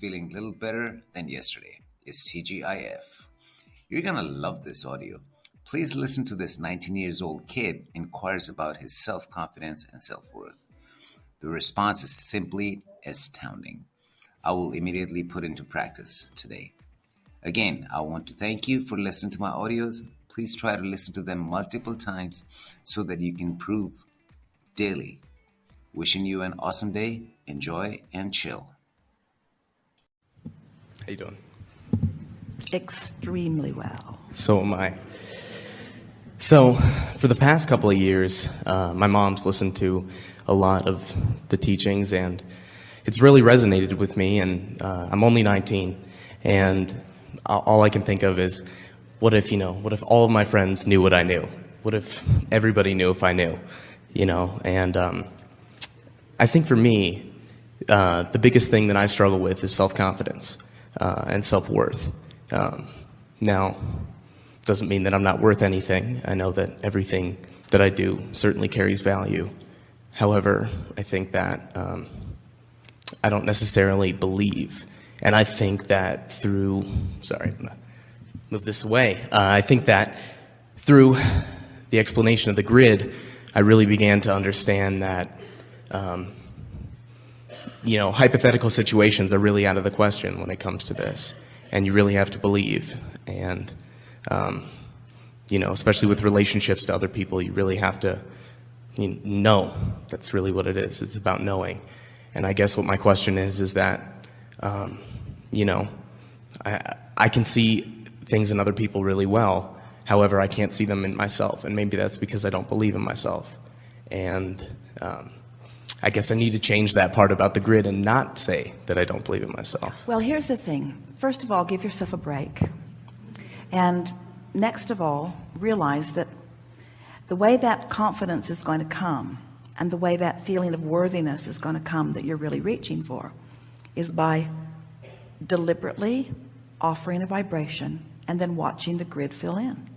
feeling a little better than yesterday. It's TGIF. You're gonna love this audio. Please listen to this 19 years old kid inquires about his self confidence and self worth. The response is simply astounding. I will immediately put into practice today. Again, I want to thank you for listening to my audios. Please try to listen to them multiple times so that you can improve daily. Wishing you an awesome day. Enjoy and chill. How you doing? Extremely well. So am I. So, for the past couple of years, uh, my mom's listened to a lot of the teachings, and it's really resonated with me. And uh, I'm only 19, and all I can think of is, what if you know? What if all of my friends knew what I knew? What if everybody knew if I knew? You know, and um, I think for me, uh, the biggest thing that I struggle with is self-confidence uh, and self-worth. Um, now, doesn't mean that I'm not worth anything. I know that everything that I do certainly carries value. However, I think that um, I don't necessarily believe. And I think that through, sorry, move this away. Uh, I think that through the explanation of the grid, I really began to understand that um, you know, hypothetical situations are really out of the question when it comes to this. And you really have to believe. And, um, you know, especially with relationships to other people, you really have to you know. That's really what it is. It's about knowing. And I guess what my question is, is that, um, you know, I, I can see things in other people really well. However, I can't see them in myself. And maybe that's because I don't believe in myself. And, um, I guess I need to change that part about the grid and not say that I don't believe in myself. Well, here's the thing. First of all, give yourself a break. And next of all, realize that the way that confidence is going to come and the way that feeling of worthiness is going to come that you're really reaching for is by deliberately offering a vibration and then watching the grid fill in.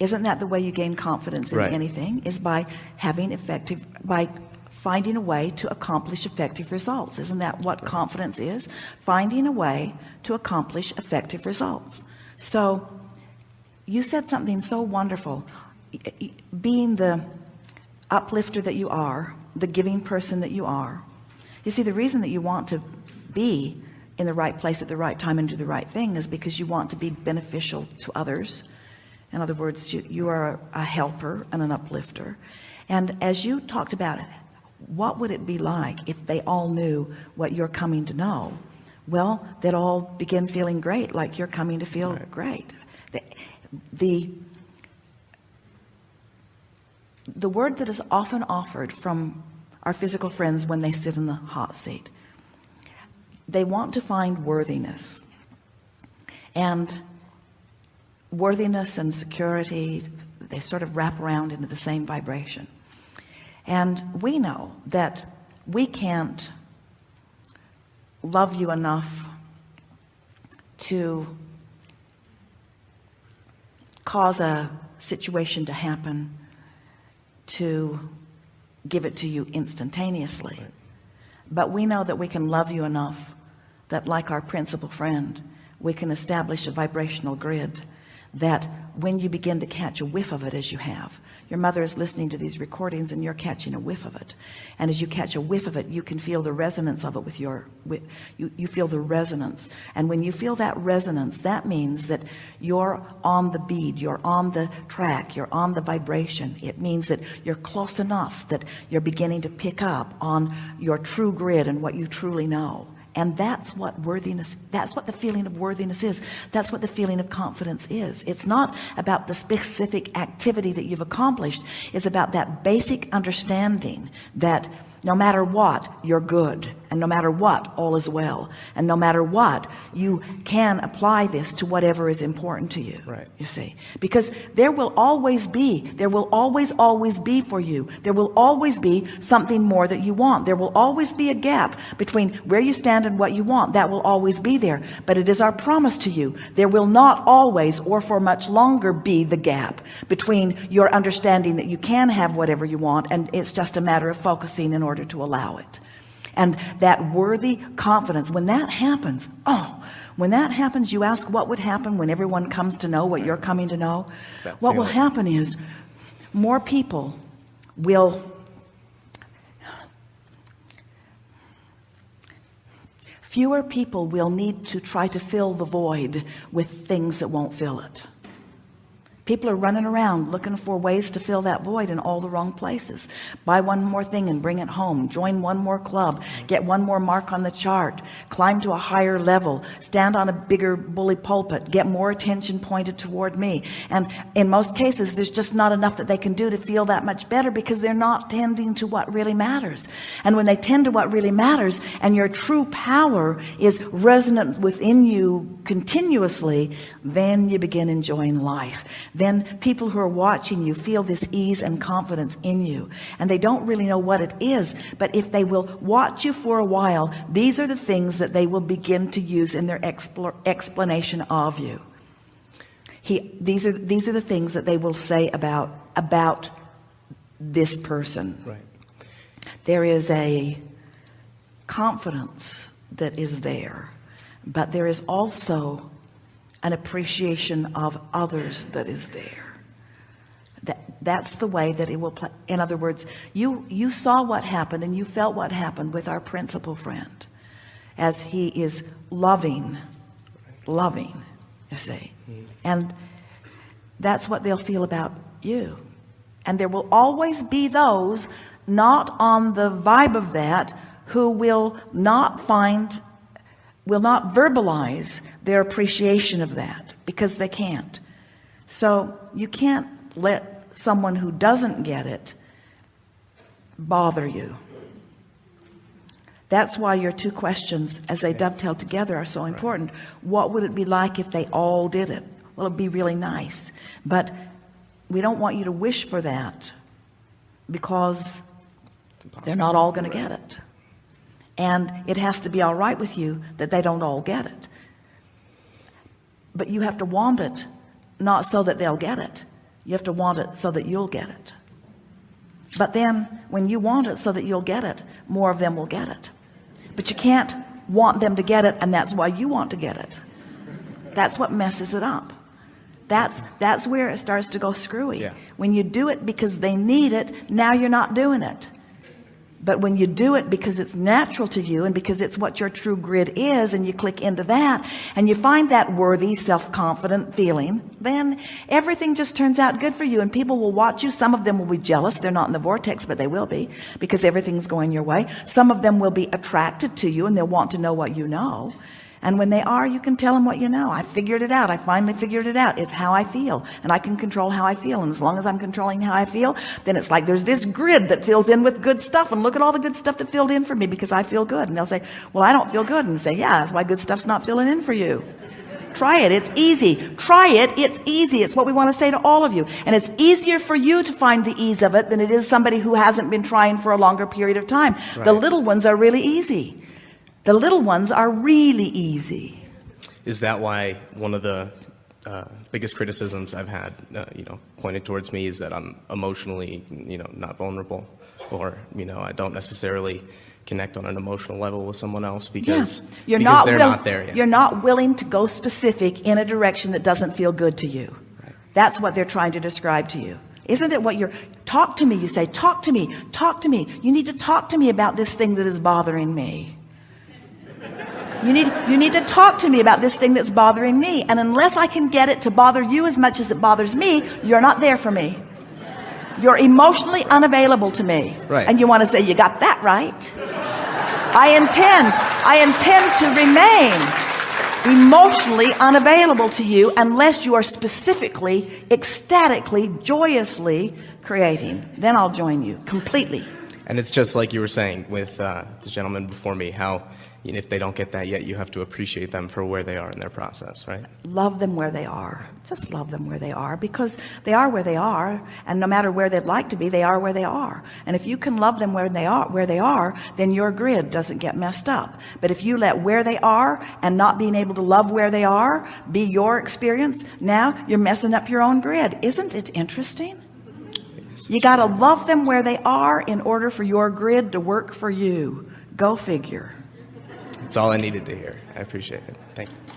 Right. Isn't that the way you gain confidence in right. anything is by having effective, by finding a way to accomplish effective results. Isn't that what confidence is? Finding a way to accomplish effective results. So you said something so wonderful. Being the uplifter that you are, the giving person that you are. You see, the reason that you want to be in the right place at the right time and do the right thing is because you want to be beneficial to others. In other words, you, you are a helper and an uplifter. And as you talked about it, what would it be like if they all knew what you're coming to know? Well, they'd all begin feeling great, like you're coming to feel right. great. The, the, the word that is often offered from our physical friends when they sit in the hot seat, they want to find worthiness. And worthiness and security, they sort of wrap around into the same vibration and we know that we can't love you enough to cause a situation to happen to give it to you instantaneously right. but we know that we can love you enough that like our principal friend we can establish a vibrational grid that when you begin to catch a whiff of it as you have your mother is listening to these recordings and you're catching a whiff of it. And as you catch a whiff of it you can feel the resonance of it with your with, you, you feel the resonance. And when you feel that resonance that means that you're on the bead you're on the track you're on the vibration. It means that you're close enough that you're beginning to pick up on your true grid and what you truly know and that's what worthiness that's what the feeling of worthiness is. That's what the feeling of confidence is. It's not about the specific activity that you've accomplished. It's about that basic understanding that no matter what you're good and no matter what all is well. And no matter what you can apply this to whatever is important to you right. you see. Because there will always be there will always always be for you. There will always be something more that you want. There will always be a gap between where you stand and what you want. That will always be there. But it is our promise to you. There will not always or for much longer be the gap between your understanding that you can have whatever you want and it's just a matter of focusing in order to allow it and that worthy confidence when that happens oh when that happens you ask what would happen when everyone comes to know what you're coming to know? What will happen is more people will fewer people will need to try to fill the void with things that won't fill it people are running around looking for ways to fill that void in all the wrong places. Buy one more thing and bring it home. Join one more club. Get one more mark on the chart. Climb to a higher level. Stand on a bigger bully pulpit. Get more attention pointed toward me. And in most cases there's just not enough that they can do to feel that much better because they're not tending to what really matters. And when they tend to what really matters and your true power is resonant within you continuously then you begin enjoying life then people who are watching you feel this ease and confidence in you. And they don't really know what it is but if they will watch you for a while these are the things that they will begin to use in their expl explanation of you. He these are these are the things that they will say about about this person. Right. there is a confidence that is there but there is also an appreciation of others that is there. That that's the way that it will play in other words you you saw what happened and you felt what happened with our principal friend as he is loving loving you see. Mm-hmm. And that's what they'll feel about you. And there will always be those not on the vibe of that who will not find will not verbalize their appreciation of that because they can't. So you can't let someone who doesn't get it bother you. That's why your two questions as they dovetail together are so important. What would it be like if they all did it? Well it'd be really nice. But we don't want you to wish for that because they're not all going to get it and it has to be all right with you that they don't all get it. But you have to want it not so that they'll get it. You have to want it so that you'll get it. But then when you want it so that you'll get it more of them will get it. But you can't want them to get it and that's why you want to get it. That's what messes it up. That's that's where it starts to go screwy. Yeah. when you do it because they need it now you're not doing it but when you do it because it's natural to you and because it's what your true grid is and you click into that and you find that worthy self-confident feeling then everything just turns out good for you and people will watch you. Some of them will be jealous. They're not in the vortex but they will be because everything's going your way. Some of them will be attracted to you and they'll want to know what you know and when they are you can tell them what you know. I figured it out. I finally figured it out. It's how I feel. And I can control how I feel. And as long as I'm controlling how I feel then it's like there's this grid that fills in with good stuff. And look at all the good stuff that filled in for me because I feel good. And they'll say well I don't feel good. And say yeah that's why good stuff's not filling in for you. Try it. It's easy. Try it. It's easy. It's what we want to say to all of you. And it's easier for you to find the ease of it than it is somebody who hasn't been trying for a longer period of time. The little ones are really easy the little ones are really easy. Is that why one of the uh, biggest criticisms I've had, uh, you know, pointed towards me is that I'm emotionally, you know, not vulnerable, or you know, I don't necessarily connect on an emotional level with someone else because you're because not they're not there yet. you're not willing to go specific in a direction that doesn't feel good to you. That's what they're trying to describe to you. Isn't it what you're talk to me you say talk to me talk to me. You need to talk to me about this thing that is bothering me you need you need to talk to me about this thing that's bothering me. And unless I can get it to bother you as much as it bothers me you're not there for me. You're emotionally unavailable to me. Right. and you want to say you got that right. I intend I intend to remain emotionally unavailable to you unless you are specifically ecstatically joyously creating. Then I'll join you completely. And it's just like you were saying with uh, the gentleman before me, how you know, if they don't get that yet, you have to appreciate them for where they are in their process, right? love them where they are just love them where they are because they are where they are and no matter where they'd like to be they are where they are and if you can love them where they are where they are then your grid doesn't get messed up but if you let where they are and not being able to love where they are be your experience now you're messing up your own grid isn't it interesting you got to love them where they are in order for your grid to work for you Go figure. It's all I needed to hear. I appreciate it. Thank you.